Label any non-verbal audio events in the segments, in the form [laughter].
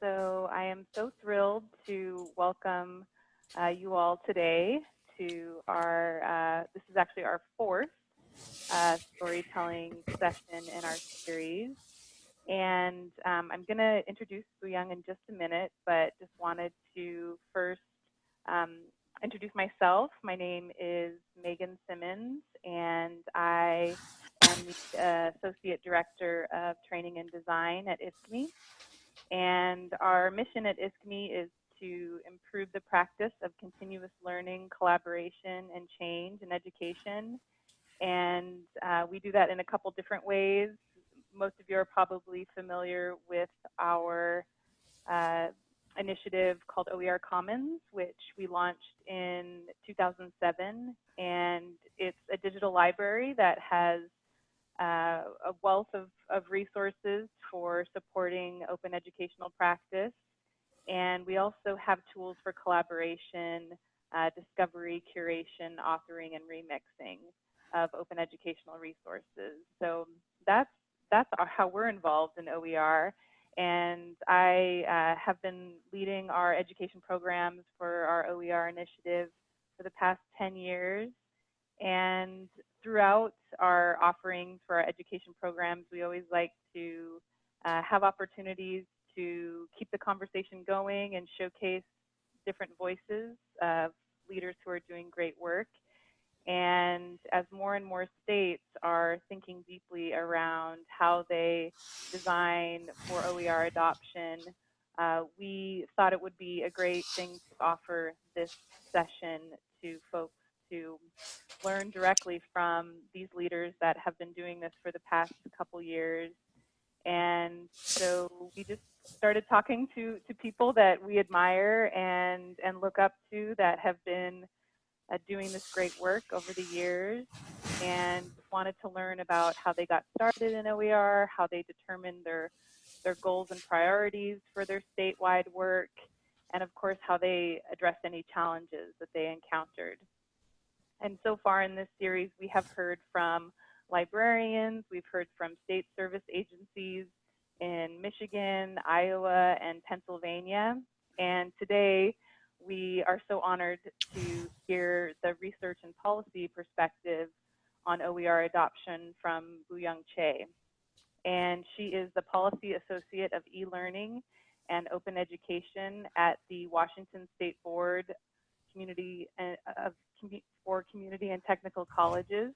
So I am so thrilled to welcome uh, you all today to our, uh, this is actually our fourth uh, storytelling session in our series. And um, I'm going to introduce Young in just a minute, but just wanted to first um, introduce myself. My name is Megan Simmons, and I am the Associate Director of Training and Design at ISKME. And our mission at ISKME is to improve the practice of continuous learning, collaboration, and change in education. And uh, we do that in a couple different ways. Most of you are probably familiar with our uh, initiative called OER Commons, which we launched in 2007. And it's a digital library that has uh, a wealth of, of resources for supporting open educational practice. And we also have tools for collaboration, uh, discovery, curation, authoring, and remixing of open educational resources. So that's, that's how we're involved in OER. And I uh, have been leading our education programs for our OER initiative for the past 10 years. And throughout our offerings for our education programs, we always like to uh, have opportunities to keep the conversation going and showcase different voices of leaders who are doing great work. And as more and more states are thinking deeply around how they design for OER adoption, uh, we thought it would be a great thing to offer this session learn directly from these leaders that have been doing this for the past couple years. And so we just started talking to, to people that we admire and, and look up to that have been uh, doing this great work over the years and wanted to learn about how they got started in OER, how they determined their, their goals and priorities for their statewide work, and of course how they addressed any challenges that they encountered. And so far in this series, we have heard from librarians, we've heard from state service agencies in Michigan, Iowa, and Pennsylvania. And today, we are so honored to hear the research and policy perspective on OER adoption from Boyoung Chae. And she is the Policy Associate of E-Learning and Open Education at the Washington State Board Community uh, of for community and technical colleges.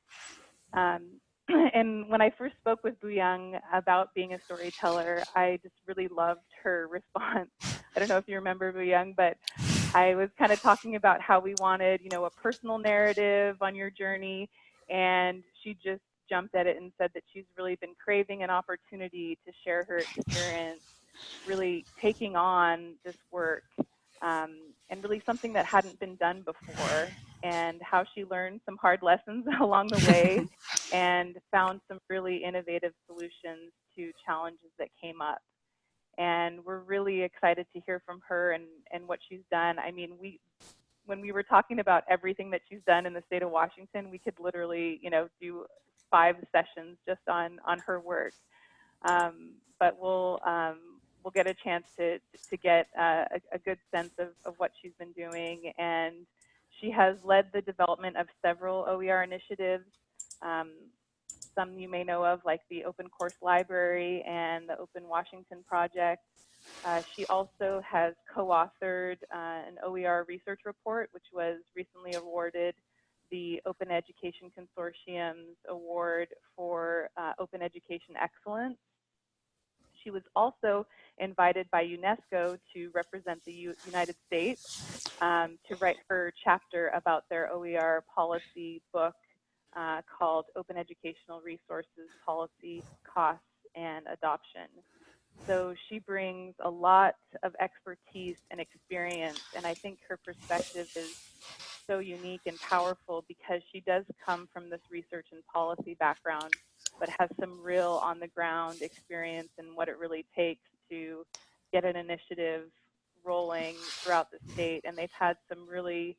Um, [clears throat] and when I first spoke with Boyoung about being a storyteller, I just really loved her [laughs] response. I don't know if you remember Boyoung, but I was kind of talking about how we wanted, you know, a personal narrative on your journey, and she just jumped at it and said that she's really been craving an opportunity to share her experience, really taking on this work, um, and really something that hadn't been done before and how she learned some hard lessons [laughs] along the way [laughs] and found some really innovative solutions to challenges that came up. And we're really excited to hear from her and, and what she's done. I mean, we when we were talking about everything that she's done in the state of Washington, we could literally, you know, do five sessions just on on her work. Um, but we'll um, we'll get a chance to to get uh, a, a, good sense of, of what she's been doing and she has led the development of several OER initiatives. Um, some you may know of, like the Open Course Library and the Open Washington Project. Uh, she also has co-authored uh, an OER research report, which was recently awarded the Open Education Consortium's award for uh, Open Education Excellence. She was also invited by UNESCO to represent the U United States um, to write her chapter about their OER policy book uh, called Open Educational Resources Policy, Costs, and Adoption. So she brings a lot of expertise and experience, and I think her perspective is so unique and powerful because she does come from this research and policy background, but has some real on the ground experience and what it really takes to get an initiative rolling throughout the state. And they've had some really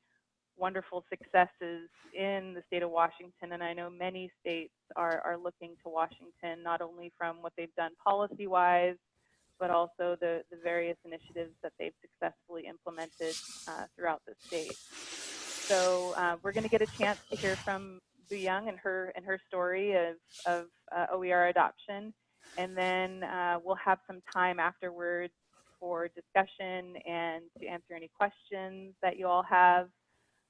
wonderful successes in the state of Washington. And I know many states are, are looking to Washington, not only from what they've done policy wise, but also the, the various initiatives that they've successfully implemented uh, throughout the state. So uh, we're going to get a chance to hear from Boyoung and her and her story of, of uh, OER adoption, and then uh, we'll have some time afterwards for discussion and to answer any questions that you all have.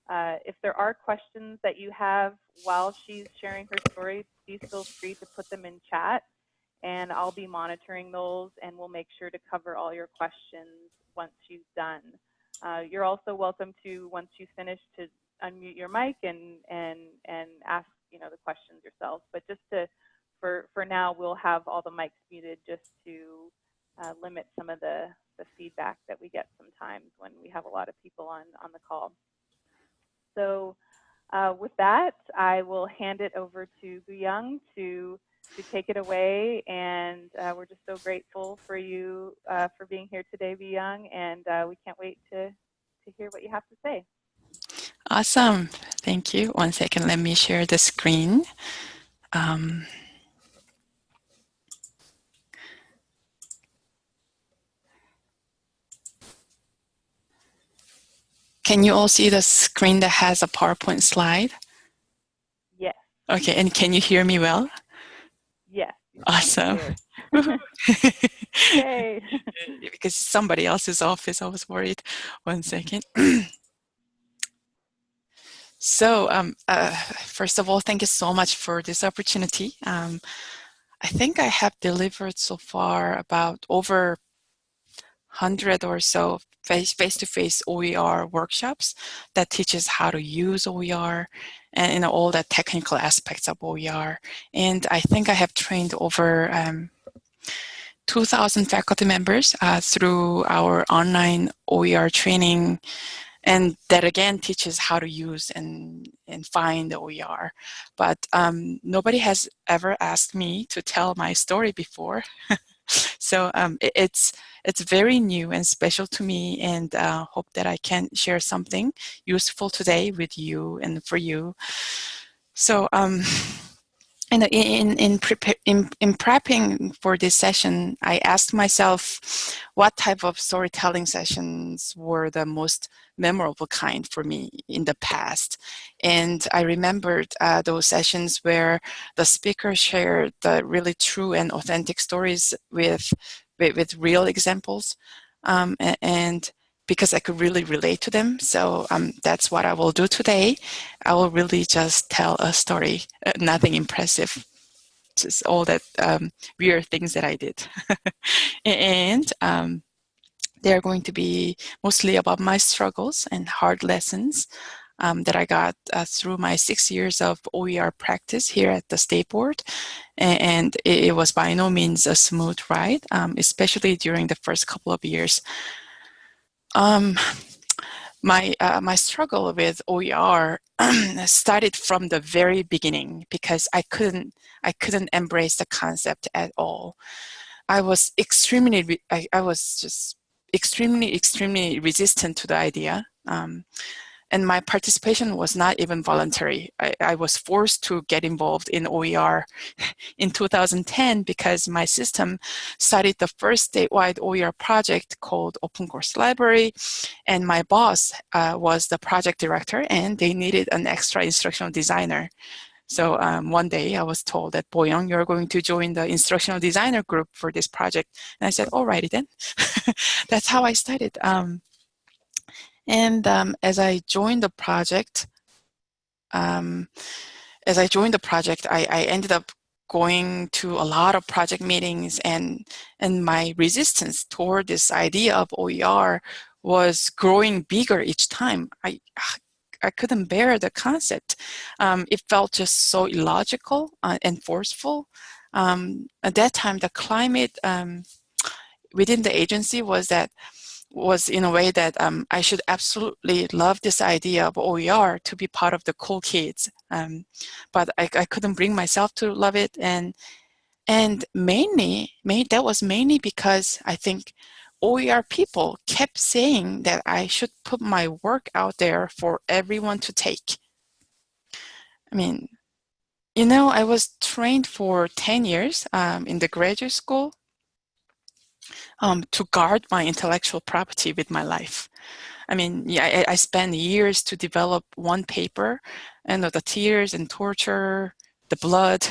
Uh, if there are questions that you have while she's sharing her story, please feel free to put them in chat and I'll be monitoring those and we'll make sure to cover all your questions once she's done. Uh, you're also welcome to, once you finish, to unmute your mic and, and, and ask you know, the questions yourself. But just to, for, for now, we'll have all the mics muted just to uh, limit some of the, the feedback that we get sometimes when we have a lot of people on, on the call. So uh, with that, I will hand it over to Boyoung to to take it away. And uh, we're just so grateful for you uh, for being here today, Boyoung, and uh, we can't wait to, to hear what you have to say. Awesome. Thank you. One second, let me share the screen. Um, can you all see the screen that has a PowerPoint slide? Yes. Okay, and can you hear me well? Yes. Awesome. [laughs] Yay. because somebody else's office, I was worried. One second. [clears throat] so, um, uh, first of all, thank you so much for this opportunity. Um, I think I have delivered so far about over 100 or so face-to-face -face OER workshops that teaches how to use OER and you know, all the technical aspects of OER. And I think I have trained over um, 2,000 faculty members uh, through our online OER training and that again teaches how to use and, and find the OER. But um, nobody has ever asked me to tell my story before. [laughs] so um, it, it's it's very new and special to me and uh, hope that I can share something useful today with you and for you. So um, [laughs] in, in, in, in, in prepping for this session, I asked myself what type of storytelling sessions were the most memorable kind for me in the past. And I remembered uh, those sessions where the speaker shared the really true and authentic stories with, with, with real examples. Um, and because I could really relate to them. So um, that's what I will do today. I will really just tell a story, uh, nothing impressive, just all that um, weird things that I did. [laughs] and um, they're going to be mostly about my struggles and hard lessons um, that I got uh, through my six years of OER practice here at the State Board. And it, it was by no means a smooth ride, um, especially during the first couple of years. Um, my uh, my struggle with OER [clears throat] started from the very beginning because I couldn't I couldn't embrace the concept at all. I was extremely I, I was just extremely, extremely resistant to the idea. Um, and my participation was not even voluntary. I, I, was forced to get involved in OER [laughs] in 2010 because my system started the first statewide OER project called Open Course Library, and my boss uh, was the project director, and they needed an extra instructional designer. So um, one day I was told that Boyoung, you're going to join the instructional designer group for this project. And I said, alrighty then. [laughs] That's how I started. Um, and um, as I joined the project, um, as I joined the project, I, I ended up going to a lot of project meetings and and my resistance toward this idea of OER was growing bigger each time. I I couldn't bear the concept. Um, it felt just so illogical uh, and forceful. Um, at that time, the climate um, within the agency was that was in a way that um, I should absolutely love this idea of OER to be part of the cool kids. Um, but I, I, couldn't bring myself to love it. And, and mainly, main, that was mainly because I think OER people kept saying that I should put my work out there for everyone to take. I mean, you know, I was trained for 10 years um, in the graduate school. Um, to guard my intellectual property with my life. I mean, yeah, I, I spent years to develop one paper and the tears and torture, the blood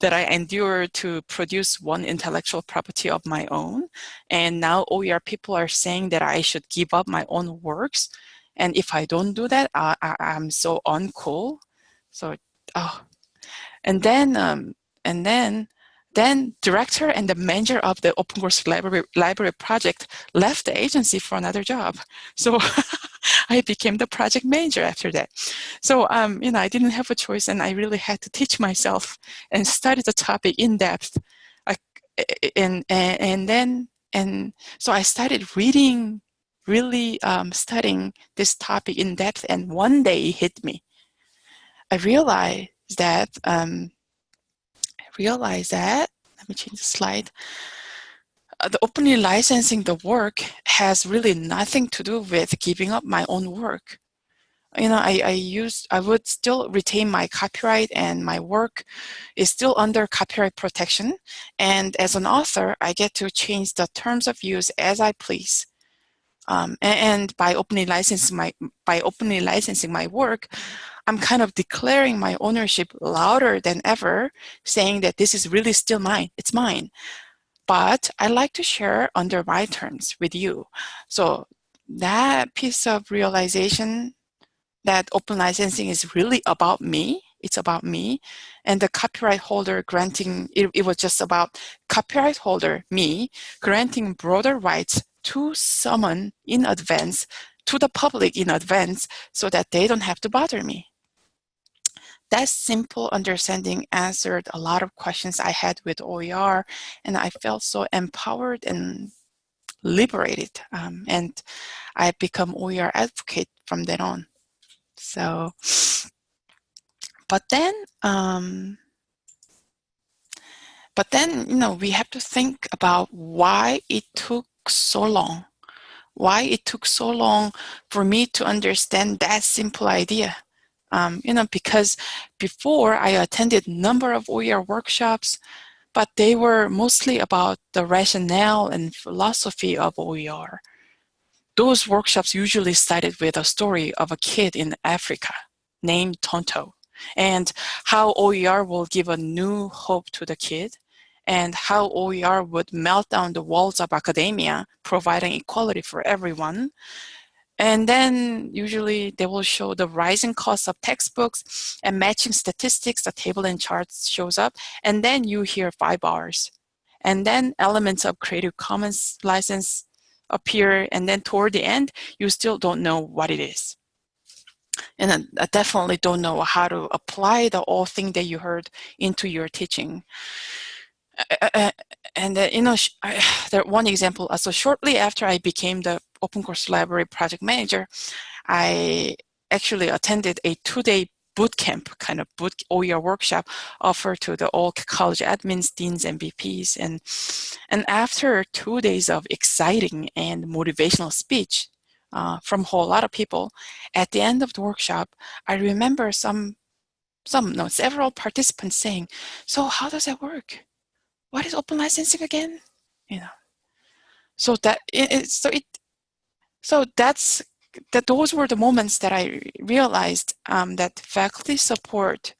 that I endured to produce one intellectual property of my own. And now OER people are saying that I should give up my own works. And if I don't do that, I, am so uncool. So, oh. And then, um, and then then director and the manager of the open course library, library project left the agency for another job. So [laughs] I became the project manager after that. So, um, you know, I didn't have a choice and I really had to teach myself and study the topic in depth. I, and, and, and then, and so I started reading, really um, studying this topic in depth and one day it hit me. I realized that um, realize that, let me change the slide, uh, the openly licensing the work has really nothing to do with giving up my own work. You know, I, I use, I would still retain my copyright and my work is still under copyright protection. And as an author, I get to change the terms of use as I please. Um, and, and, by openly licensing my by openly licensing my work, I'm kind of declaring my ownership louder than ever, saying that this is really still mine. It's mine. But I like to share under my terms with you. So that piece of realization that open licensing is really about me it's about me and the copyright holder granting it, it, was just about copyright holder me granting broader rights to someone in advance, to the public in advance, so that they don't have to bother me. That simple understanding answered a lot of questions I had with OER, and I felt so empowered and liberated. Um, and I become OER advocate from then on. So, but then, um, but then, you know, we have to think about why it took so long? Why it took so long for me to understand that simple idea? Um, you know, because before I attended a number of OER workshops, but they were mostly about the rationale and philosophy of OER. Those workshops usually started with a story of a kid in Africa named Tonto and how OER will give a new hope to the kid and how OER would melt down the walls of academia, providing equality for everyone. And then usually they will show the rising cost of textbooks and matching statistics, the table and charts shows up, and then you hear five bars. And then elements of Creative Commons license appear, and then toward the end, you still don't know what it is. And I definitely don't know how to apply the all thing that you heard into your teaching. Uh, uh, and uh, you know, [sighs] one example. So shortly after I became the Open Course Library project manager, I actually attended a two-day boot camp kind of boot OER workshop offered to the all college admins, deans, and VPs. And, and after two days of exciting and motivational speech uh, from a whole lot of people, at the end of the workshop, I remember some, some, no, several participants saying, so how does that work? What is open licensing again? You know, so that it, so it so that's that those were the moments that I realized um, that faculty support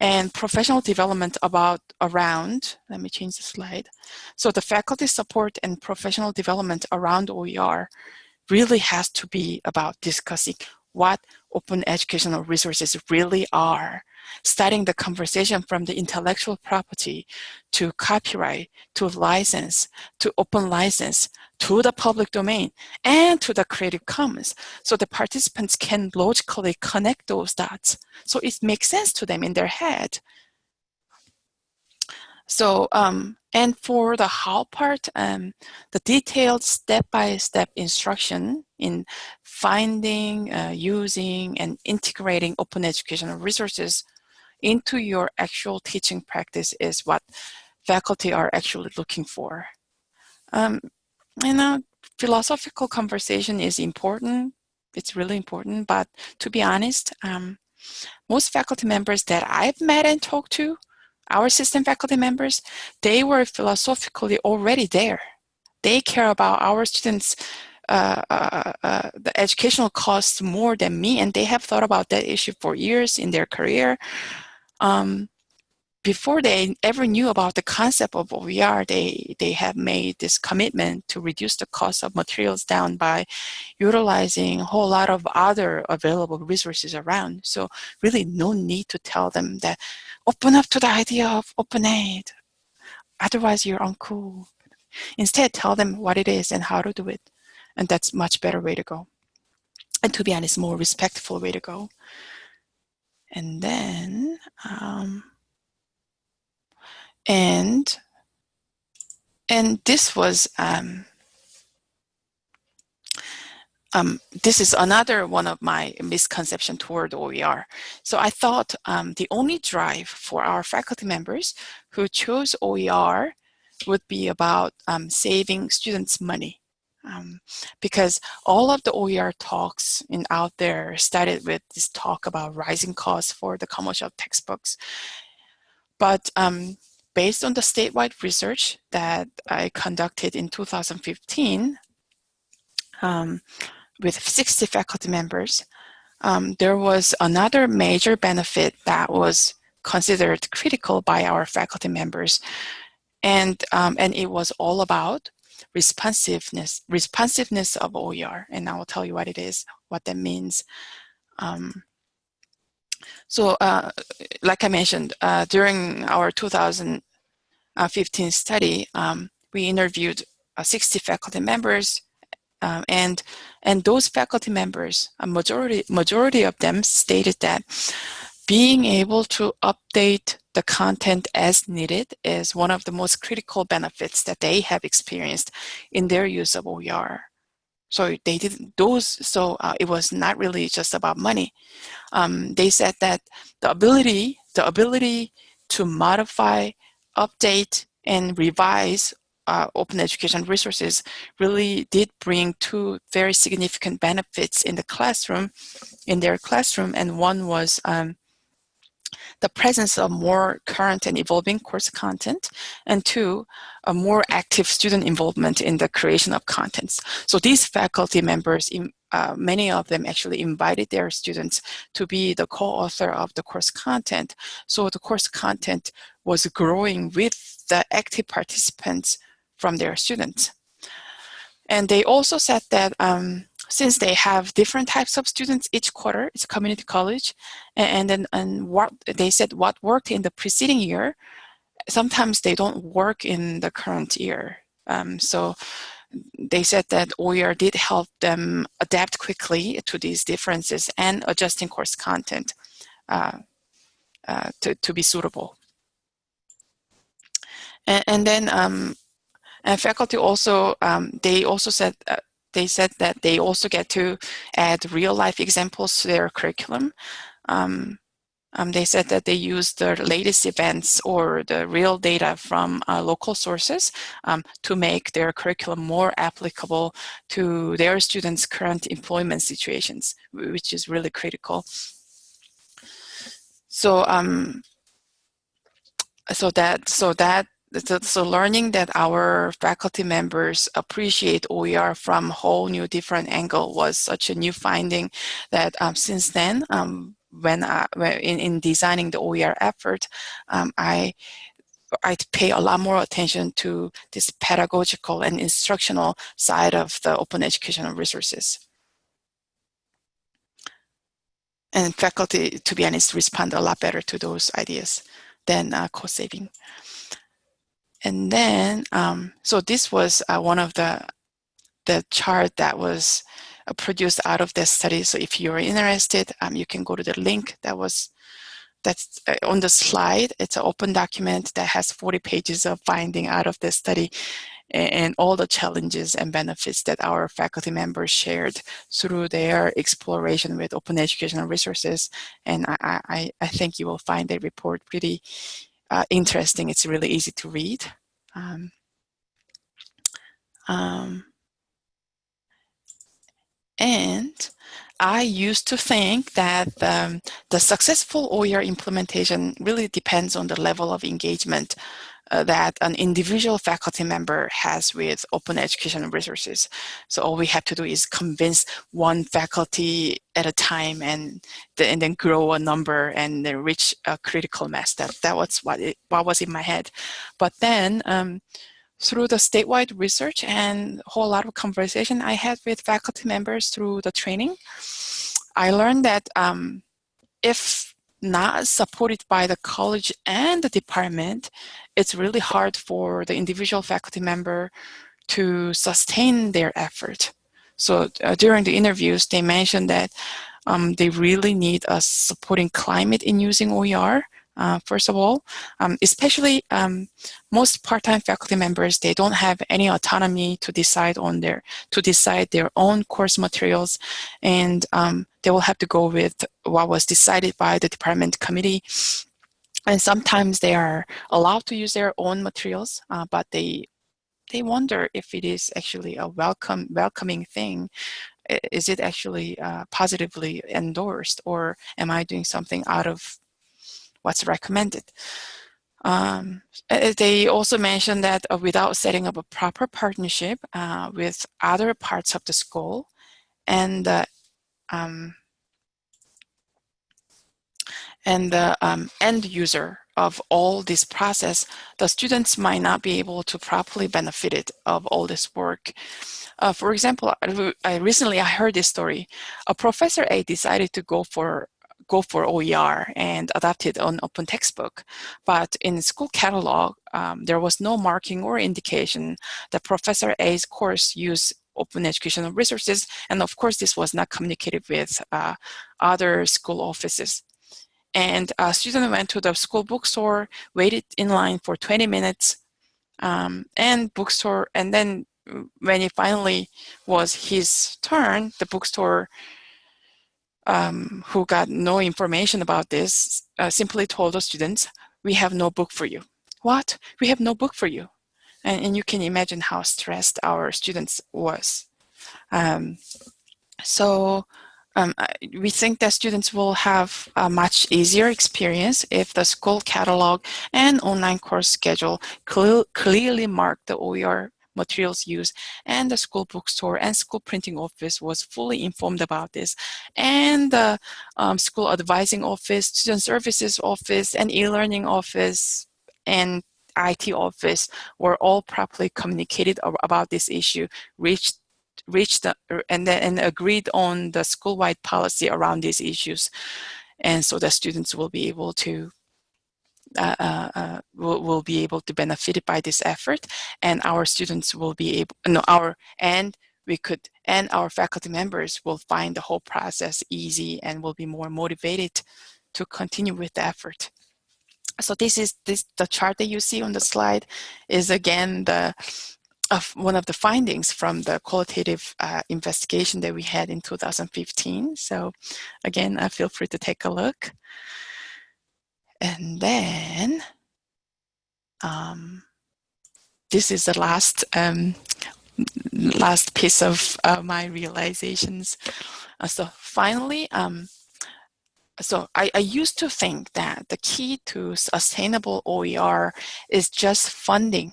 and professional development about around, let me change the slide. So the faculty support and professional development around OER really has to be about discussing what open educational resources really are starting the conversation from the intellectual property to copyright, to license, to open license, to the public domain, and to the Creative Commons. So the participants can logically connect those dots. So it makes sense to them in their head. So, um, and for the how part, um, the detailed step-by-step -step instruction in finding, uh, using, and integrating open educational resources into your actual teaching practice is what faculty are actually looking for. Um, you know, philosophical conversation is important. It's really important, but to be honest, um, most faculty members that I've met and talked to, our system faculty members, they were philosophically already there. they care about our students uh, uh, uh, the educational costs more than me, and they have thought about that issue for years in their career. Um, before they ever knew about the concept of OER, they, they have made this commitment to reduce the cost of materials down by utilizing a whole lot of other available resources around. So really no need to tell them that open up to the idea of OpenAid. Otherwise you're uncool. Instead, tell them what it is and how to do it. And that's much better way to go. And to be honest, more respectful way to go. And then, um, and and this was um, um, this is another one of my misconception toward OER. So I thought um, the only drive for our faculty members who chose OER would be about um, saving students money. Um, because all of the OER talks in out there started with this talk about rising costs for the commercial textbooks. But um, based on the statewide research that I conducted in 2015 um, with 60 faculty members, um, there was another major benefit that was considered critical by our faculty members. And, um, and it was all about responsiveness, responsiveness of OER. And I will tell you what it is, what that means. Um, so uh, like I mentioned, uh, during our 2015 study, um, we interviewed uh, 60 faculty members um, and and those faculty members, a majority majority of them stated that being able to update the content as needed is one of the most critical benefits that they have experienced in their use of OER. So they did those. So uh, it was not really just about money. Um, they said that the ability, the ability to modify update and revise uh, open education resources really did bring two very significant benefits in the classroom, in their classroom, and one was um, the presence of more current and evolving course content, and two, a more active student involvement in the creation of contents. So these faculty members, uh, many of them actually invited their students to be the co-author of the course content. So the course content was growing with the active participants from their students. And they also said that um, since they have different types of students each quarter, it's a community college, and, then and what they said what worked in the preceding year, sometimes they don't work in the current year. Um, so they said that OER did help them adapt quickly to these differences and adjusting course content uh, uh, to, to be suitable. And, and then um, and faculty also, um, they also said, uh, they said that they also get to add real life examples to their curriculum. Um, um, they said that they use the latest events or the real data from uh, local sources um, to make their curriculum more applicable to their students' current employment situations, which is really critical. So, um, so that so that so, learning that our faculty members appreciate OER from a whole new different angle was such a new finding that um, since then, um, when, I, in, in, designing the OER effort, um, I I pay a lot more attention to this pedagogical and instructional side of the open educational resources. And faculty, to be honest, respond a lot better to those ideas than uh, cost saving. And then, um, so this was uh, one of the, the chart that was uh, produced out of this study. So if you're interested, um, you can go to the link that was that's uh, on the slide. It's an open document that has 40 pages of finding out of this study and all the challenges and benefits that our faculty members shared through their exploration with open educational resources. And I, I, I think you will find the report pretty uh, interesting. It's really easy to read. Um, um, and I used to think that um, the successful OER implementation really depends on the level of engagement uh, that an individual faculty member has with open educational resources. So all we have to do is convince one faculty at a time and, the, and then grow a number and then reach a critical mass. That, that was what, it, what was in my head. But then um, through the statewide research and a whole lot of conversation I had with faculty members through the training, I learned that um, if not supported by the college and the department, it's really hard for the individual faculty member to sustain their effort. So uh, during the interviews, they mentioned that um, they really need a supporting climate in using OER uh, first of all, um, especially um, most part-time faculty members, they don't have any autonomy to decide on their, to decide their own course materials, and um, they will have to go with what was decided by the department committee. And sometimes they are allowed to use their own materials, uh, but they they wonder if it is actually a welcome welcoming thing is it actually uh, positively endorsed or am I doing something out of what's recommended. Um, uh, they also mentioned that uh, without setting up a proper partnership uh, with other parts of the school and the um, and the um, end user of all this process, the students might not be able to properly benefit it of all this work. Uh, for example, I, I recently I heard this story. A professor A decided to go for go for OER and adapt it on open textbook. But in school catalog, um, there was no marking or indication that Professor A's course used open educational resources. And of course, this was not communicated with uh, other school offices. And a student went to the school bookstore, waited in line for 20 minutes, um, and bookstore, and then when it finally was his turn, the bookstore um, who got no information about this uh, simply told the students, we have no book for you. What? We have no book for you. And, and you can imagine how stressed our students was. Um, so um, we think that students will have a much easier experience if the school catalog and online course schedule cl clearly mark the OER materials used and the school bookstore and school printing office was fully informed about this and the um, school advising office, student services office and e-learning office and IT office were all properly communicated about this issue, reached reached the, and then and agreed on the school-wide policy around these issues. And so the students will be able to uh, uh, uh, will, will be able to benefit by this effort and our students will be able, no, our, and we could, and our faculty members will find the whole process easy and will be more motivated to continue with the effort. So this is this the chart that you see on the slide is again the of one of the findings from the qualitative uh, investigation that we had in 2015. So again, uh, feel free to take a look. And then um, this is the last um, last piece of uh, my realizations. Uh, so finally, um, so I, I, used to think that the key to sustainable OER is just funding.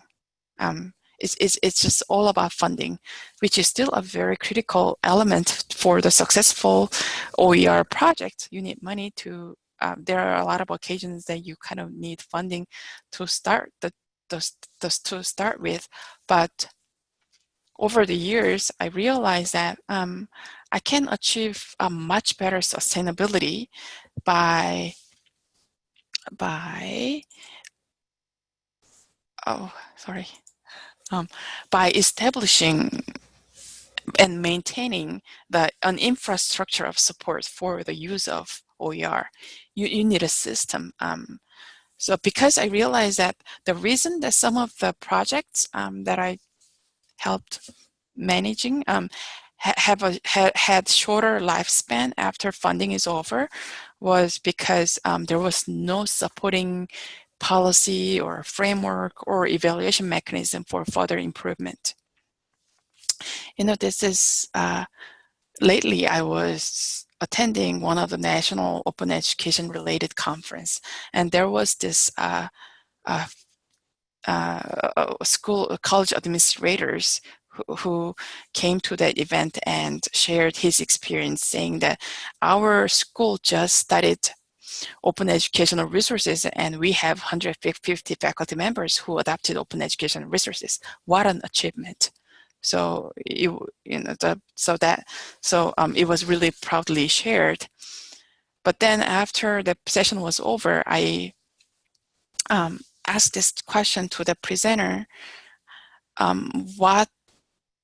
Um, it's, it's, it's just all about funding, which is still a very critical element for the successful OER project. You need money to um, there are a lot of occasions that you kind of need funding to start the, the, the to start with, but over the years, I realized that um, I can achieve a much better sustainability by by oh sorry um, by establishing and maintaining the an infrastructure of support for the use of OER. You, you need a system. Um, so because I realized that the reason that some of the projects um, that I helped managing um, ha have a, ha had shorter lifespan after funding is over was because um, there was no supporting policy or framework or evaluation mechanism for further improvement. You know, this is, uh, lately I was attending one of the national open education related conference and there was this uh, uh, uh, school college administrators who, who came to that event and shared his experience saying that our school just started open educational resources and we have 150 faculty members who adopted open educational resources. What an achievement. So you, you know, the, so that, so um, it was really proudly shared. But then after the session was over, I um, asked this question to the presenter. Um, what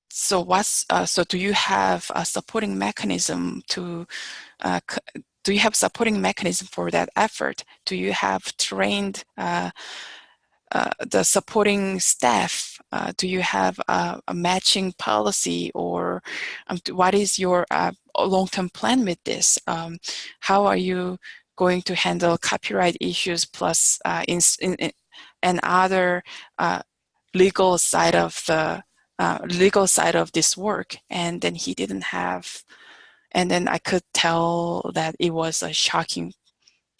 so what's uh, so do you have a supporting mechanism to uh, do you have supporting mechanism for that effort? Do you have trained uh, the supporting staff? Uh, do you have a, a, matching policy or um, what is your uh, long-term plan with this? Um, how are you going to handle copyright issues plus uh, in, in, and other uh, legal side of the legal side of this work? And then he didn't have and then I could tell that it was a shocking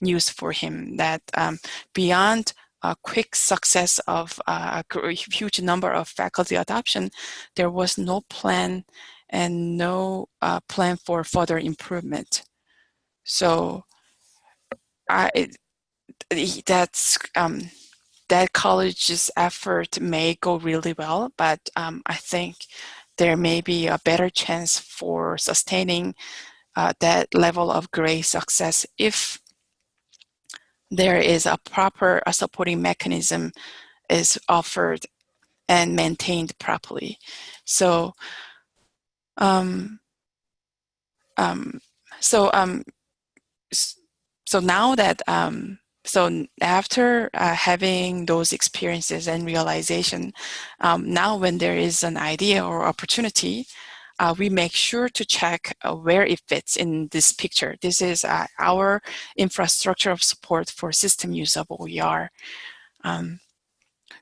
news for him that um, beyond a quick success of uh, a huge number of faculty adoption, there was no plan and no uh, plan for further improvement. So I, that's um, that college's effort may go really well, but um, I think there may be a better chance for sustaining uh, that level of great success if there is a proper a supporting mechanism is offered and maintained properly. So, um, um, so, um, so now that um, so after uh, having those experiences and realization, um, now when there is an idea or opportunity, uh, we make sure to check uh, where it fits in this picture. This is uh, our infrastructure of support for system use of OER. Um,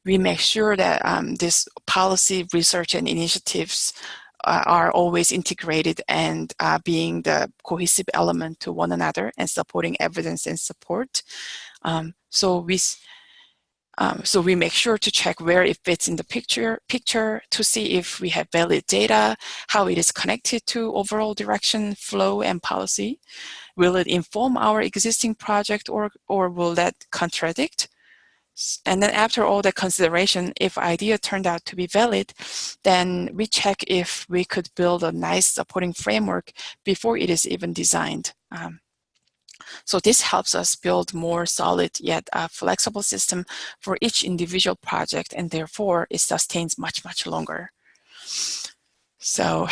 we make sure that um, this policy research and initiatives uh, are always integrated and uh, being the cohesive element to one another and supporting evidence and support. Um, so we um, so we make sure to check where it fits in the picture, picture to see if we have valid data, how it is connected to overall direction, flow, and policy. Will it inform our existing project or, or will that contradict? And then after all that consideration, if idea turned out to be valid, then we check if we could build a nice supporting framework before it is even designed. Um, so this helps us build more solid yet uh, flexible system for each individual project and therefore it sustains much, much longer. So,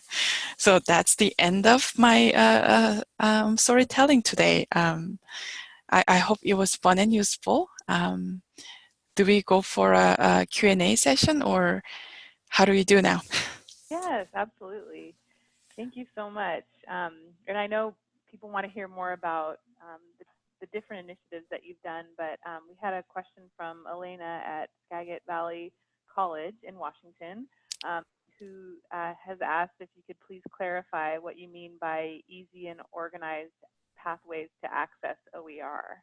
[laughs] so that's the end of my uh, uh, um, storytelling today. Um, I, I, hope it was fun and useful. Um, do we go for a, a Q&A session or how do we do now? [laughs] Yes, absolutely. Thank you so much. Um, and I know people want to hear more about um, the, the, different initiatives that you've done, but um, we had a question from Elena at Skagit Valley College in Washington, um, who uh, has asked if you could please clarify what you mean by easy and organized pathways to access OER.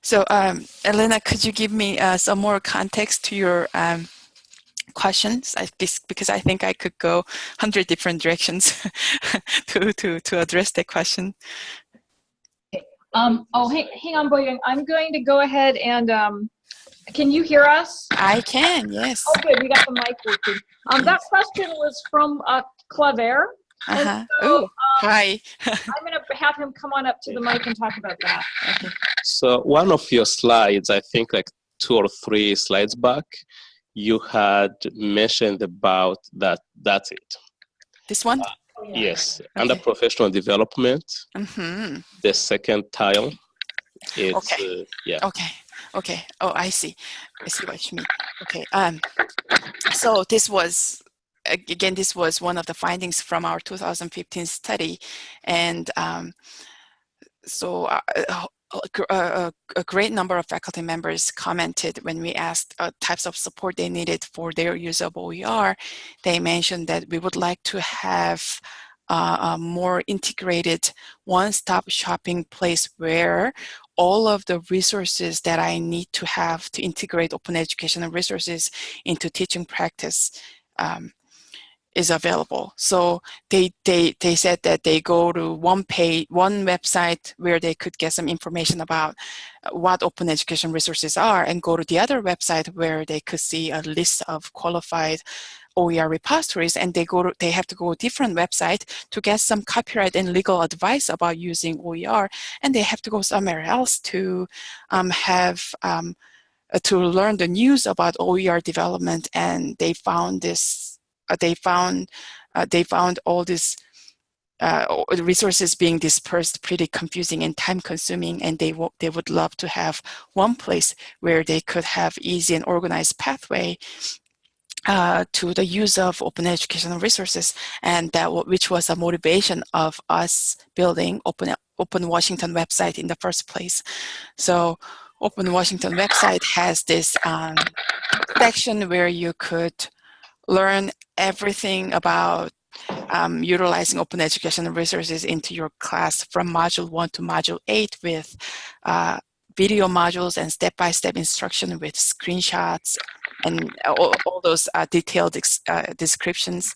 So, um, Elena, could you give me uh, some more context to your um, questions I, because I think I could go 100 different directions [laughs] to, to, to address that question. Um, oh, hang, hang on, Boyoung. I'm going to go ahead and, um, can you hear us? I can, yes. Oh, good. We got the mic working. Um, that question was from uh, Claver. Uh -huh. So, um, hi. I'm going to have him come on up to the mic and talk about that. Okay. So one of your slides, I think like two or three slides back, you had mentioned about that that's it this one uh, yeah. yes okay. under professional development mm -hmm. the second tile it's okay. Uh, yeah okay okay oh i see i see what you mean okay um so this was again this was one of the findings from our 2015 study and um so uh, a, great number of faculty members commented when we asked uh, types of support they needed for their use of OER. They mentioned that we would like to have uh, a more integrated one-stop shopping place where all of the resources that I need to have to integrate open educational resources into teaching practice um, is available. So they, they, they said that they go to one page, one website where they could get some information about uh, what open education resources are and go to the other website where they could see a list of qualified OER repositories. And they go to, they have to go to a different website to get some copyright and legal advice about using OER and they have to go somewhere else to um, have um, uh, to learn the news about OER development. And they found this they found uh, they found all these uh, resources being dispersed pretty confusing and time consuming and they, they would love to have one place where they could have easy and organized pathway uh, to the use of open educational resources. And that which was a motivation of us building open open Washington website in the first place. So open Washington website has this um, section where you could learn everything about um, utilizing open educational resources into your class from module 1 to module 8 with uh, video modules and step-by-step -step instruction with screenshots and all, all those uh, detailed uh, descriptions.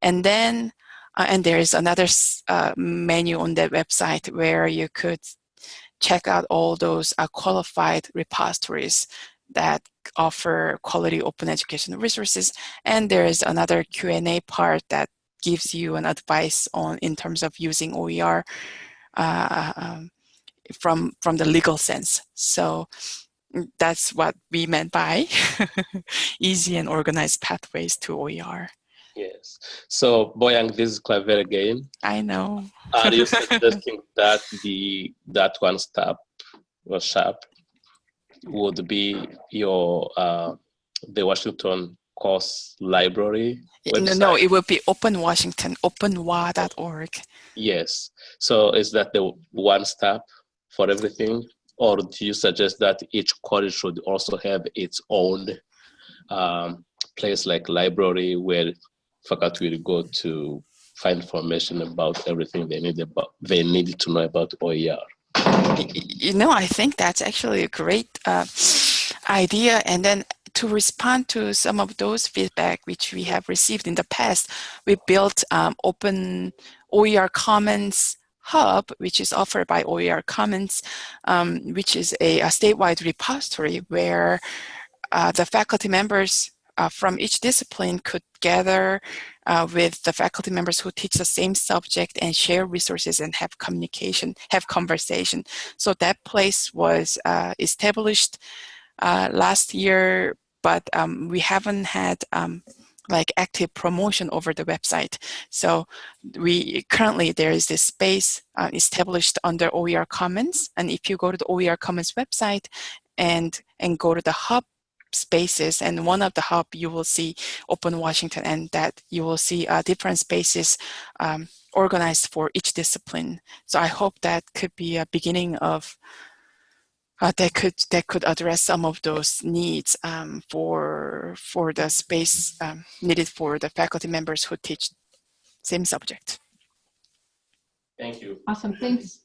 And then, uh, and there is another uh, menu on the website where you could check out all those uh, qualified repositories that offer quality open educational resources. And there is another Q&A part that gives you an advice on in terms of using OER uh, um, from, from the legal sense. So mm, that's what we meant by [laughs] easy and organized pathways to OER. Yes. So Boyoung, this is clever again. I know. Are you [laughs] suggesting that the that one stop was sharp would be your uh, the Washington course library website? No, no, it would be Open Washington, openwa.org. Yes. So is that the one stop for everything? Or do you suggest that each college should also have its own um, place like library where faculty will go to find information about everything they need about they need to know about OER? You know, I think that's actually a great uh, idea. And then to respond to some of those feedback which we have received in the past, we built um, open OER Commons Hub, which is offered by OER Commons, um, which is a, a, statewide repository where uh, the faculty members uh, from each discipline could gather uh, with the faculty members who teach the same subject and share resources and have communication, have conversation. So that place was uh, established uh, last year, but um, we haven't had um, like active promotion over the website. So we currently there is this space uh, established under OER Commons. And if you go to the OER Commons website and, and go to the hub spaces and one of the hub you will see open Washington and that you will see uh, different spaces um, organized for each discipline. So I hope that could be a beginning of uh, that could that could address some of those needs um, for for the space um, needed for the faculty members who teach same subject. Thank you. Awesome, thanks.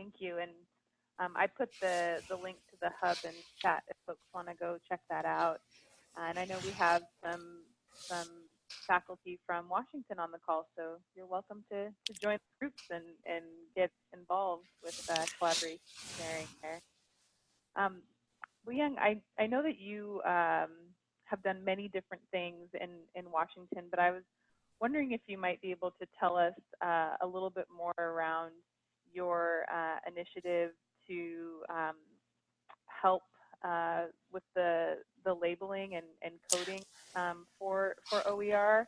Thank you. And um, I put the, the link to the hub in chat if folks want to go check that out. Uh, and I know we have some some faculty from Washington on the call, so you're welcome to, to join the groups and, and get involved with uh, collaboration sharing there. Um, Young, I, I know that you um, have done many different things in, in Washington, but I was wondering if you might be able to tell us uh, a little bit more around your uh, initiative to um, help uh, with the the labeling and, and coding um, for for OER.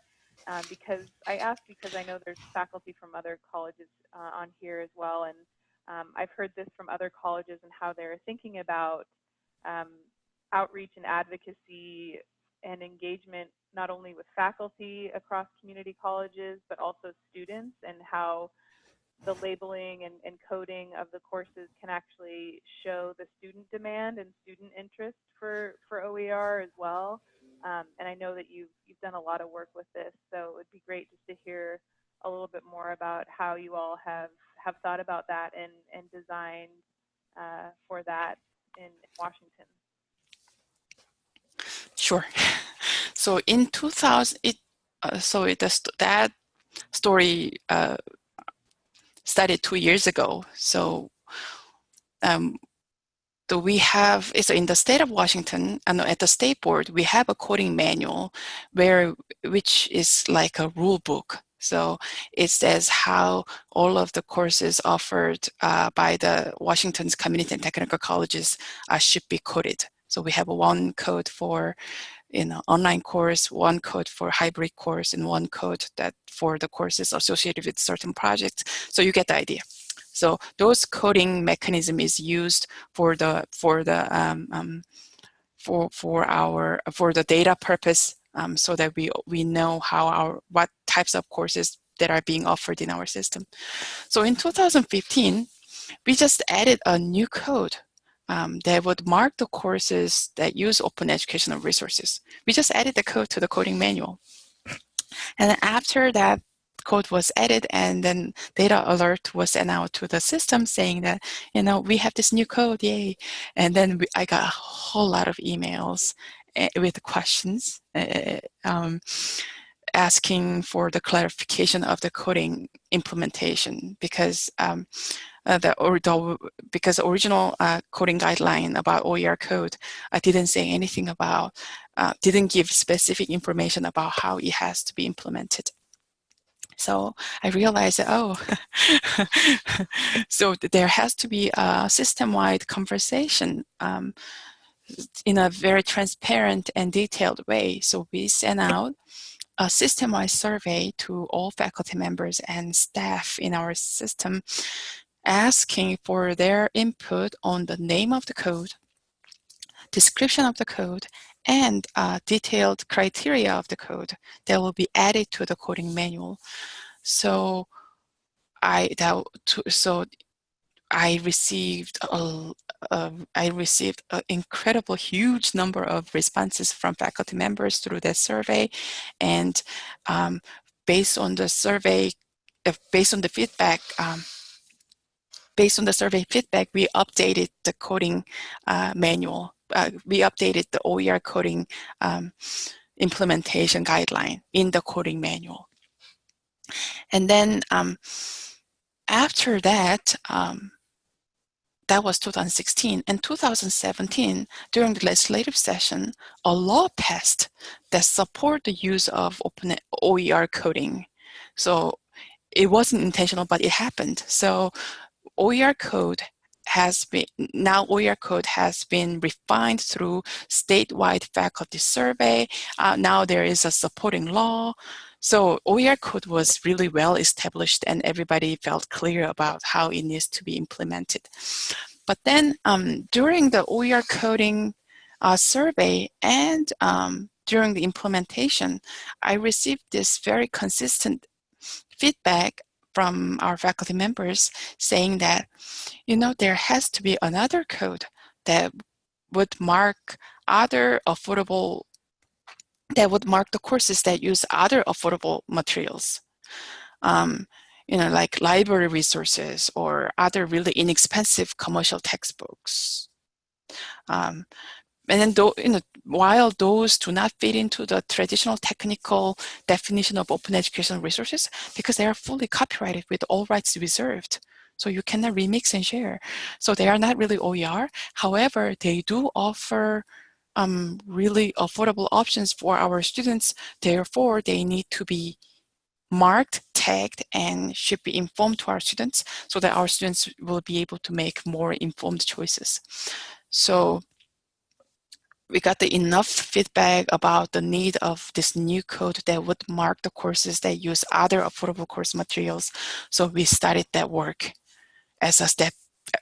Um, because I ask because I know there's faculty from other colleges uh, on here as well, and um, I've heard this from other colleges and how they're thinking about um, outreach and advocacy and engagement not only with faculty across community colleges but also students and how the labeling and, and, coding of the courses can actually show the student demand and student interest for, for OER as well. Um, and I know that you've, you've done a lot of work with this, so it would be great just to hear a little bit more about how you all have, have thought about that and, and designed uh, for that in Washington. Sure. So in 2000, it uh, so it that story uh, started two years ago. So um, so we have, it's in the state of Washington, and at the state board, we have a coding manual where, which is like a rule book. So it says how all of the courses offered uh, by the Washington's community and technical colleges uh, should be coded. So we have one code for you know, online course, one code for hybrid course, and one code that for the courses associated with certain projects. So you get the idea. So those coding mechanism is used for the for the um, um, for for our for the data purpose, um, so that we we know how our what types of courses that are being offered in our system. So in 2015, we just added a new code um, that would mark the courses that use open educational resources. We just added the code to the coding manual. And after that code was added and then data alert was sent out to the system saying that, you know, we have this new code, yay. And then we, I got a whole lot of emails uh, with questions uh, um, asking for the clarification of the coding implementation because um, uh, the, or the, because the original uh, coding guideline about OER code I didn't say anything about, uh, didn't give specific information about how it has to be implemented. So I realized that, oh, [laughs] so there has to be a system-wide conversation um, in a very transparent and detailed way. So we sent out a system-wide survey to all faculty members and staff in our system asking for their input on the name of the code, description of the code, and uh, detailed criteria of the code that will be added to the coding manual. So I that so I received a, a, I received an incredible huge number of responses from faculty members through that survey, and um, based on the survey, uh, based on the feedback. Um, based on the survey feedback, we updated the coding uh, manual uh, we updated the OER coding um, implementation guideline in the coding manual. And then um, after that, um, that was 2016. And 2017, during the legislative session, a law passed that support the use of open OER coding. So it wasn't intentional, but it happened. So OER code has been, now OER code has been refined through statewide faculty survey. Uh, now there is a supporting law. So OER code was really well established and everybody felt clear about how it needs to be implemented. But then um, during the OER coding uh, survey and um, during the implementation, I received this very consistent feedback from our faculty members saying that, you know, there has to be another code that would mark other affordable, that would mark the courses that use other affordable materials. Um, you know, like library resources or other really inexpensive commercial textbooks. Um, and then, you know, while those do not fit into the traditional technical definition of open educational resources, because they are fully copyrighted with all rights reserved. So you cannot remix and share. So they are not really OER. However, they do offer um, really affordable options for our students. Therefore, they need to be marked, tagged, and should be informed to our students so that our students will be able to make more informed choices. So we got the enough feedback about the need of this new code that would mark the courses that use other affordable course materials. So we started that work as a step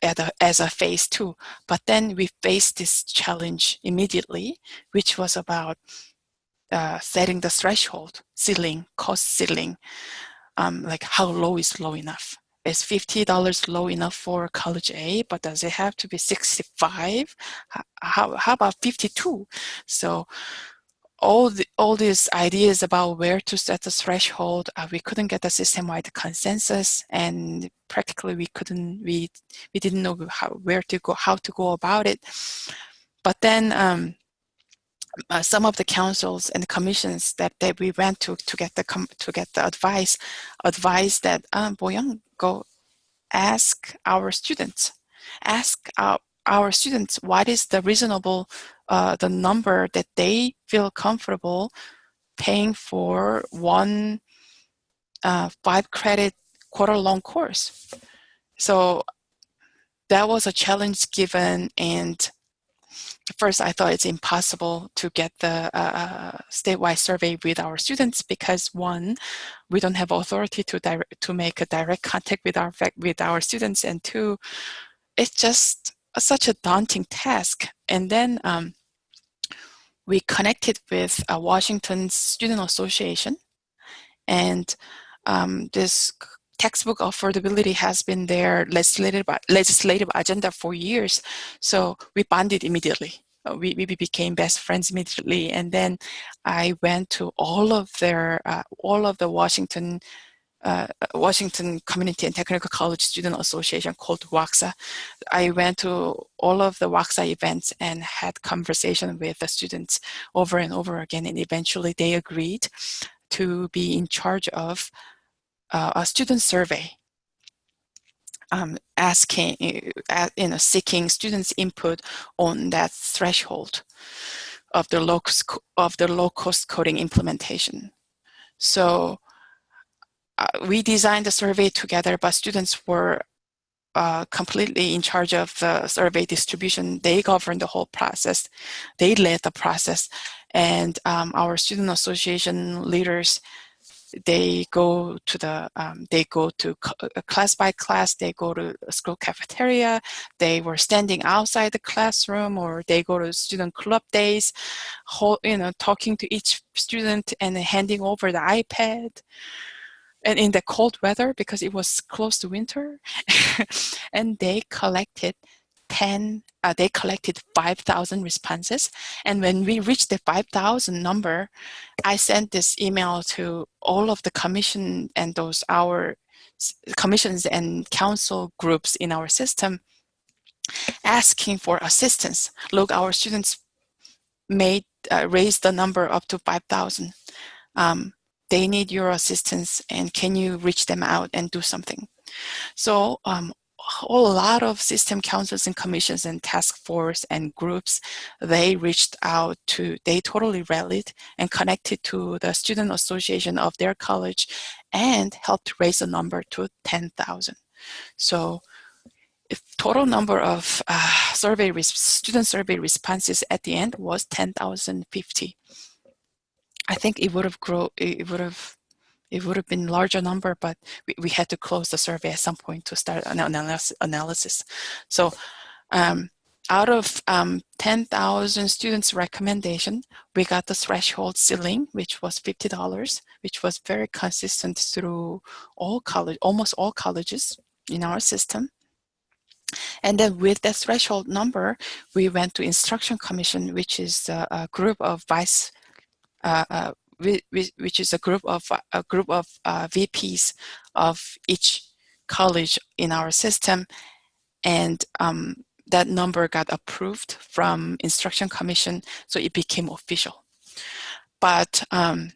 a, as a phase two. But then we faced this challenge immediately, which was about uh, setting the threshold, ceiling, cost ceiling, um, like how low is low enough is $50 low enough for college A, but does it have to be 65? How, how about 52? So all the, all these ideas about where to set the threshold, uh, we couldn't get a system-wide consensus, and practically we couldn't we we didn't know how where to go how to go about it. But then um, uh, some of the councils and commissions that, that we went to to get the to get the advice advised that um, go ask our students ask our, our students what is the reasonable uh, the number that they feel comfortable paying for one uh, five credit quarter long course. So that was a challenge given and first I thought it's impossible to get the uh, statewide survey with our students because one, we don't have authority to direct, to make a direct contact with our with our students, and two, it's just such a daunting task. And then um, we connected with a Washington Student Association and um, this textbook affordability has been their legislative, legislative agenda for years. So we bonded immediately. Uh, we, we became best friends immediately. And then I went to all of their, uh, all of the Washington uh, Washington Community and Technical College Student Association called WACSA. I went to all of the WACSA events and had conversation with the students over and over again and eventually they agreed to be in charge of uh, a student survey um, asking, uh, you know, seeking students' input on that threshold of the low of the low cost coding implementation. So uh, we designed the survey together, but students were uh, completely in charge of the survey distribution. They governed the whole process. They led the process. And um, our student association leaders, they go to the, um, they go to uh, class by class, they go to school cafeteria, they were standing outside the classroom or they go to student club days, whole, you know, talking to each student and handing over the iPad. And in the cold weather because it was close to winter [laughs] and they collected 10 uh, they collected 5,000 responses. And when we reached the 5,000 number I sent this email to all of the commission and those our commissions and council groups in our system asking for assistance. Look our students made uh, raised the number up to 5,000 um, they need your assistance and can you reach them out and do something? So um, a lot of system councils and commissions and task force and groups, they reached out to, they totally rallied and connected to the student association of their college and helped raise the number to 10,000. So if total number of uh, survey student survey responses at the end was 10,050. I think it would have grown, it would have, it would have been larger number, but we, we had to close the survey at some point to start an analysis. So um, out of um, 10,000 students recommendation, we got the threshold ceiling, which was $50, which was very consistent through all college, almost all colleges in our system. And then with that threshold number, we went to Instruction Commission, which is a, a group of vice uh, uh, which is a group of a group of uh, VPs of each college in our system, and um, that number got approved from Instruction Commission, so it became official. But um,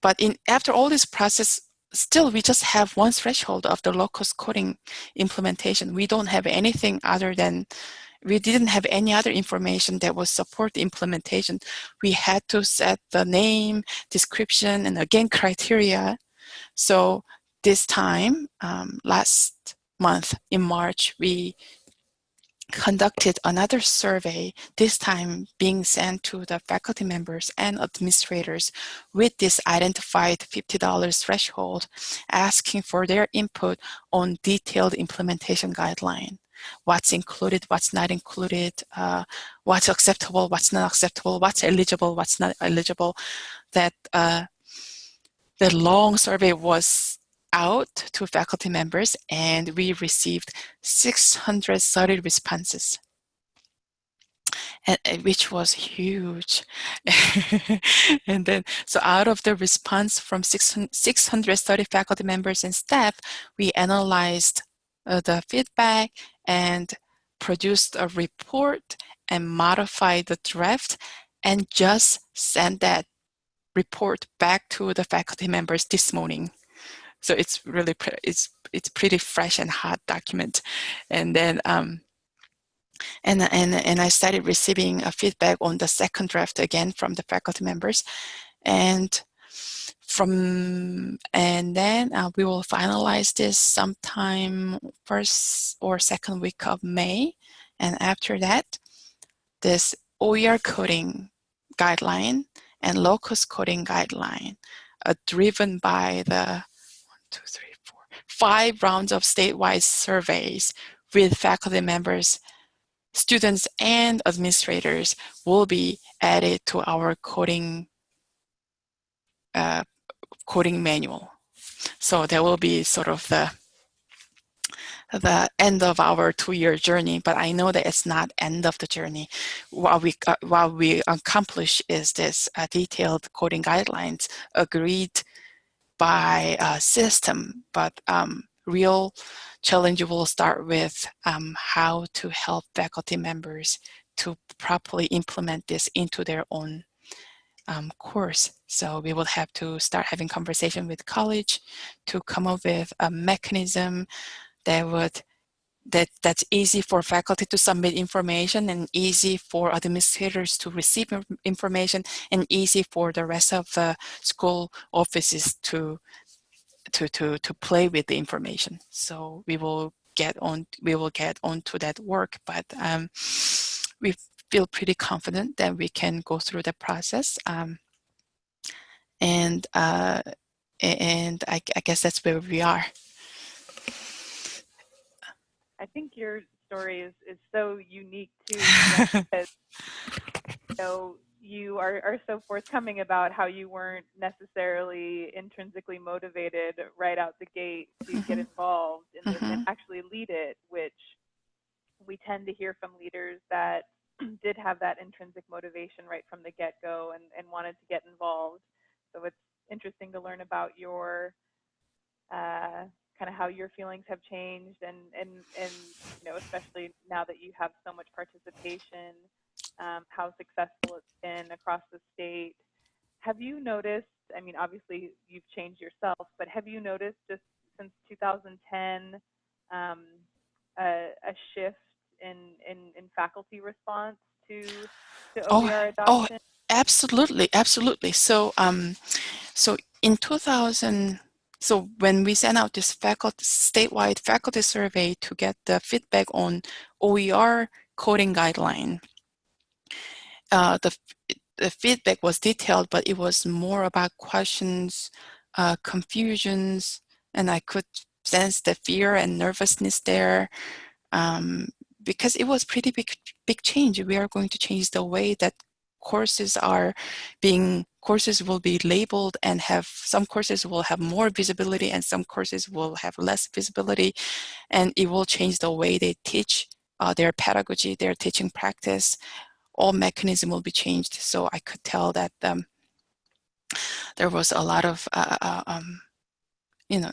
but in after all this process, still we just have one threshold of the low-cost coding implementation. We don't have anything other than we didn't have any other information that would support the implementation. We had to set the name, description, and again, criteria. So this time, um, last month in March, we conducted another survey, this time being sent to the faculty members and administrators with this identified $50 threshold, asking for their input on detailed implementation guideline what's included, what's not included, uh, what's acceptable, what's not acceptable, what's eligible, what's not eligible. That uh, the long survey was out to faculty members and we received 630 responses. and, which was huge. [laughs] and then, so out of the response from 600, 630 faculty members and staff, we analyzed the feedback and produced a report and modified the draft and just sent that report back to the faculty members this morning. So it's really, it's, it's pretty fresh and hot document. And then, um, and, and, and I started receiving a feedback on the second draft again from the faculty members. And from, and then uh, we will finalize this sometime first or second week of May. And after that, this OER coding guideline and low-cost coding guideline are driven by the one, two, three, four, five rounds of statewide surveys with faculty members, students, and administrators will be added to our coding uh, coding manual. So that will be sort of the the end of our two-year journey, but I know that it's not end of the journey. What we, uh, what we accomplish is this uh, detailed coding guidelines agreed by a system, but um, real challenge will start with um, how to help faculty members to properly implement this into their own um, course. So we will have to start having conversation with college to come up with a mechanism that would that that's easy for faculty to submit information and easy for administrators to receive information and easy for the rest of the school offices to to to to play with the information so we will get on we will get on to that work but um, we feel pretty confident that we can go through the process um, and uh, and I, I guess that's where we are I think your story is, is so unique too because [laughs] you know you are, are so forthcoming about how you weren't necessarily intrinsically motivated right out the gate to get Mhm. involved in this and Mhm. actually lead it, which we tend to hear from leaders that [clears throat] did have that intrinsic motivation right from the get-go and, and wanted to get involved. So it's interesting to learn about your uh, kind of how your feelings have changed and and and you know especially now that you have so much participation um, how successful it's been across the state have you noticed i mean obviously you've changed yourself but have you noticed just since 2010 um, a, a shift in, in in faculty response to to Oh, OER oh, adoption Absolutely, absolutely. So, um, so in 2000, so when we sent out this faculty statewide faculty survey to get the feedback on OER coding guideline, uh, the the feedback was detailed, but it was more about questions, uh, confusions, and I could sense the fear and nervousness there. Um, because it was pretty big big change. We are going to change the way that courses are being courses will be labeled and have some courses will have more visibility and some courses will have less visibility. And it will change the way they teach uh, their pedagogy their teaching practice. All mechanism will be changed. So I could tell that um, there was a lot of uh, uh, um, you know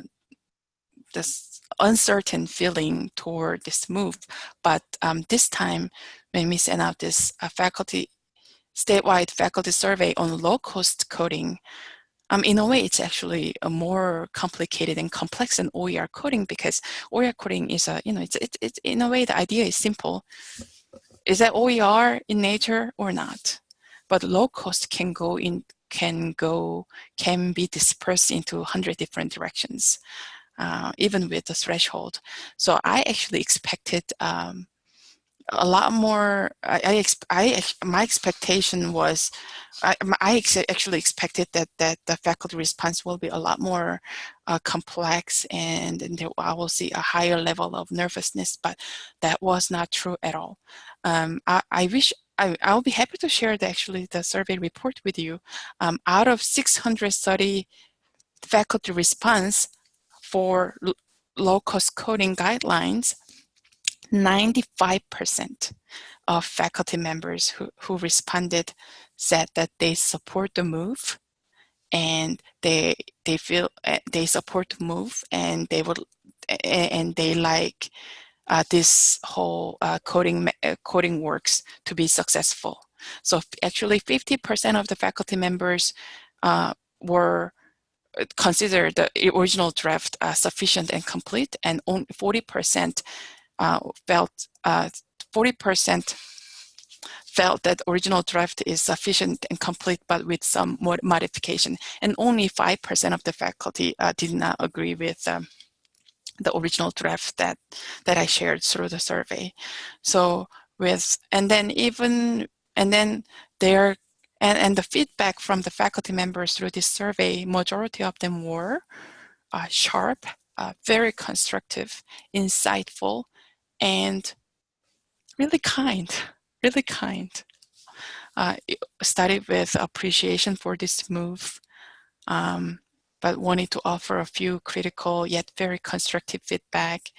this uncertain feeling toward this move but um, this time when we sent out this uh, faculty statewide faculty survey on low-cost coding, um, in a way, it's actually a more complicated and complex than OER coding because OER coding is a, you know, it's, it's, it's in a way the idea is simple. Is that OER in nature or not? But low cost can go in, can go, can be dispersed into 100 different directions, uh, even with the threshold. So I actually expected um, a lot more I, I, I, my expectation was I, I ex actually expected that that the faculty response will be a lot more uh, complex and, and I will see a higher level of nervousness but that was not true at all um, I, I wish I, I'll be happy to share the, actually the survey report with you um, out of 630 faculty response for low cost coding guidelines 95% of faculty members who, who responded said that they support the move and they they feel uh, they support the move and they would and they like uh, this whole uh, coding uh, coding works to be successful. So actually 50% of the faculty members uh, were uh, considered the original draft sufficient and complete and only 40% felt 40% felt that original draft is sufficient and complete, but with some more modification. And only 5% of the faculty uh, did not agree with um, the original draft that, that I shared through the survey. So with, and then even, and then there, and, and the feedback from the faculty members through this survey, majority of them were uh, sharp, uh, very constructive, insightful, and really kind really kind. Uh, started with appreciation for this move, um, but wanted to offer a few critical yet very constructive feedback.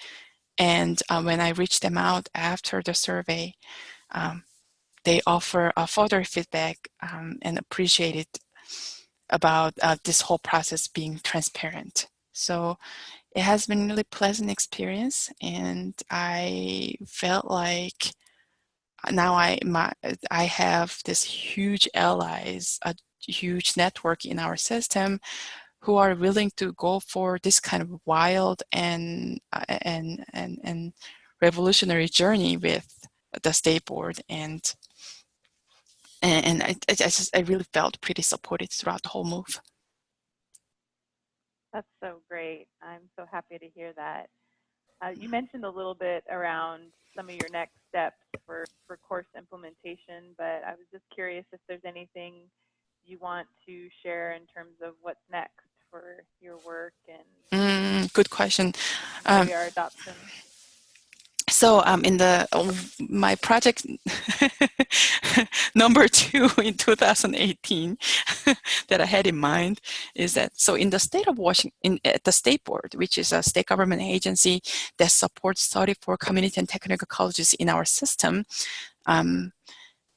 And uh, when I reached them out after the survey, um, they offer a further feedback um, and appreciated about uh, this whole process being transparent. So it has been really pleasant experience and I felt like now I my I have this huge allies, a huge network in our system who are willing to go for this kind of wild and uh, and and and revolutionary journey with the state board and and, I, I just I really felt pretty supported throughout the whole move. That's so great. I'm so happy to hear that. Uh, you mentioned a little bit around some of your next steps for, for course implementation, but I was just curious if there's anything you want to share in terms of what's next for your work and mm, good question. Um, adoption. So um, in the uh, my project [laughs] number two in 2018 [laughs] that I had in mind is that so in the state of Washington, at the state board, which is a state government agency that supports 34 community and technical colleges in our system, um,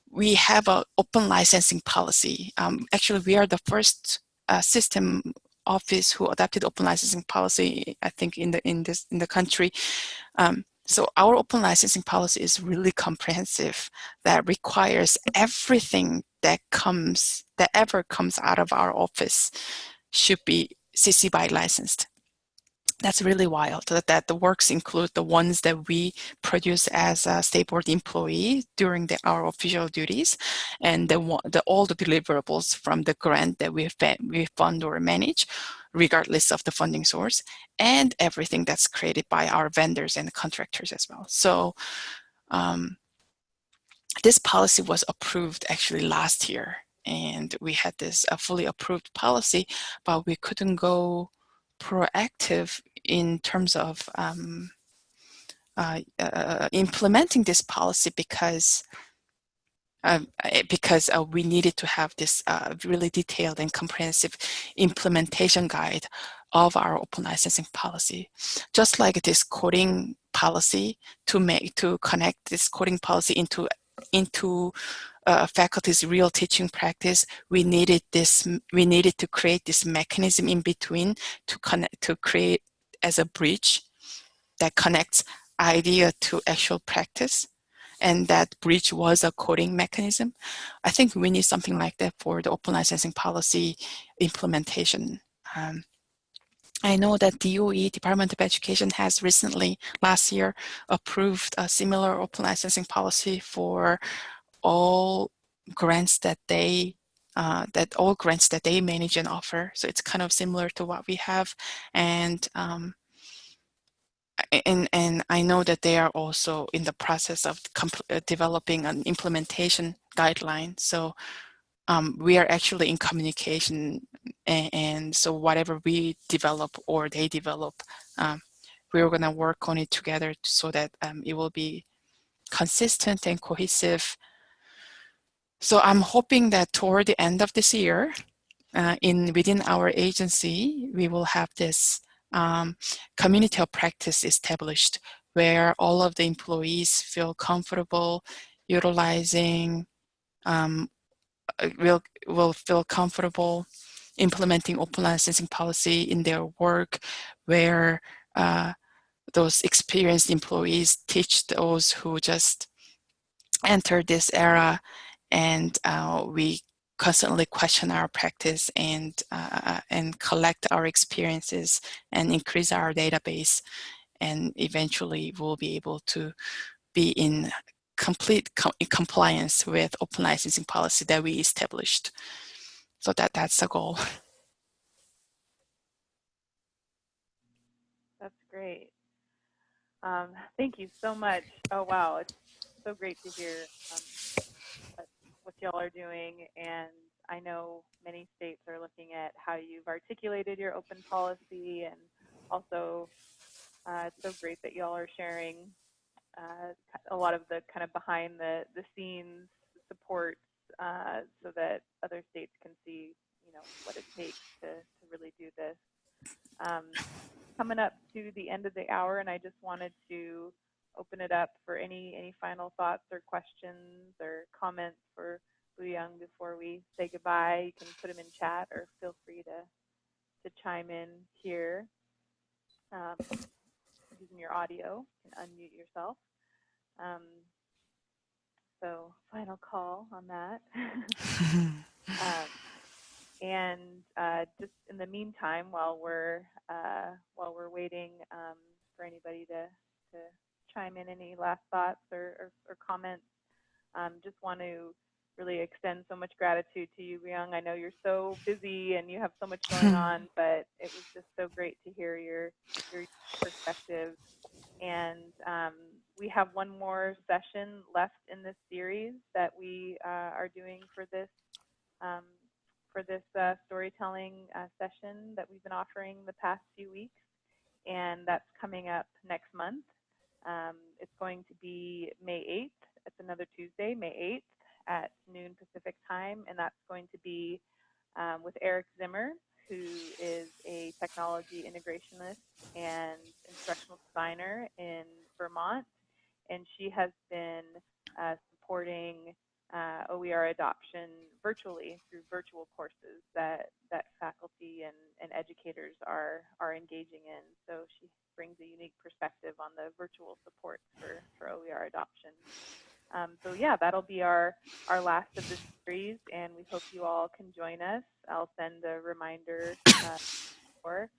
we have an open licensing policy. Um, actually, we are the first uh, system office who adopted open licensing policy, I think, in the in this in the country. Um, so our open licensing policy is really comprehensive that requires everything that comes, that ever comes out of our office should be CC BY licensed. That's really wild that, that the works include the ones that we produce as a state board employee during the, our official duties and the, the, all the deliverables from the grant that we, we fund or manage regardless of the funding source, and everything that's created by our vendors and contractors as well. So um, this policy was approved actually last year, and we had this a fully approved policy, but we couldn't go proactive in terms of um, uh, uh, implementing this policy because um, eh, because uh, we needed to have this uh, really detailed and comprehensive implementation guide of our open licensing policy. Just like this coding policy to make to connect this coding policy into into uh, faculty's real teaching practice, we needed this. We needed to create this mechanism in between to connect to create as a bridge that connects idea to actual practice and that bridge was a coding mechanism. I think we need something like that for the open licensing policy implementation. Um, I know that DOE, Department of Education, has recently, last year, approved a similar open licensing policy for all grants that they uh, that all grants that they manage and offer. So it's kind of similar to what we have. And um, and, and I know that they are also in the process of uh, developing an implementation guideline. So um, we are actually in communication and, and, so whatever we develop or they develop, um, we're gonna work on it together so that um, it will be consistent and cohesive. So I'm hoping that toward the end of this year, uh, in within our agency, we will have this um, community of practice established where all of the employees feel comfortable utilizing, um, uh, will, will feel comfortable implementing open licensing policy in their work, where uh, those experienced employees teach those who just entered this era and uh, we constantly question our practice and uh, and collect our experiences and increase our database and eventually we'll be able to be in complete com compliance with open licensing policy that we established so that that's the goal [laughs] That's great. Um, thank you so much. Oh, wow. It's so great to hear um, what, y'all are doing. And I know many states are looking at how you've articulated your open policy. And also, uh, it's so great that y'all are sharing uh, a lot of the kind of behind the, the scenes support uh, so that other states can see, you know, what it takes to, to really do this. Um, coming up to the end of the hour, and I just wanted to open it up for any any final thoughts or questions or comments for Young before we say goodbye. You can put them in chat or feel free to to chime in here um, using your audio. and unmute yourself. Um, so final call on that. [laughs] um, and uh, just in the meantime, while we're uh, while we're waiting um, for anybody to to chime in any last thoughts or, or, or comments, um, just want to really extend so much gratitude to you, Young. I know you're so busy and you have so much going [laughs] on, but it was just so great to hear your your perspective. And um, we have one more session left in this series that we uh, are doing for this um, for this uh, storytelling uh, session that we've been offering the past few weeks, and that's coming up next month. Um, it's going to be May 8th. It's another Tuesday, May 8th at noon Pacific time, and that's going to be um, with Eric Zimmer, who is a technology integrationist and instructional designer in Vermont. And she has been uh, supporting uh, OER adoption virtually through virtual courses that that faculty and, and educators are are engaging in. So she brings a unique perspective on the virtual support for, for OER adoption. Um, so yeah, that'll be our, our last of the series, and we hope you all can join us. I'll send a reminder uh, for.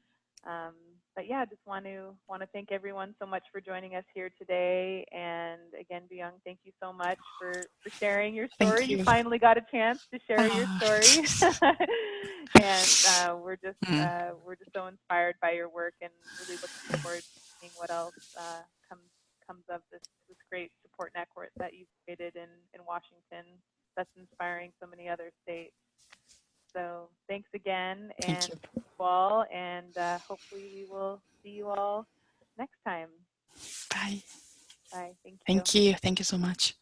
Um, but yeah, just want to want to thank everyone so much for joining us here today. And again, Boyoung, thank you so much for, for sharing your story. You. You. finally got a chance to share your Ah. story, [laughs] and uh, we're just Mm. uh, we're just so inspired by your work, and really looking forward to seeing what else uh, comes comes of this this great support network that you've created in in Washington. That's inspiring so many other states. So thanks again, Thank and you. you all, and uh, hopefully we will see you all next time. Bye. Bye. Thank you. Thank you. Thank you so much.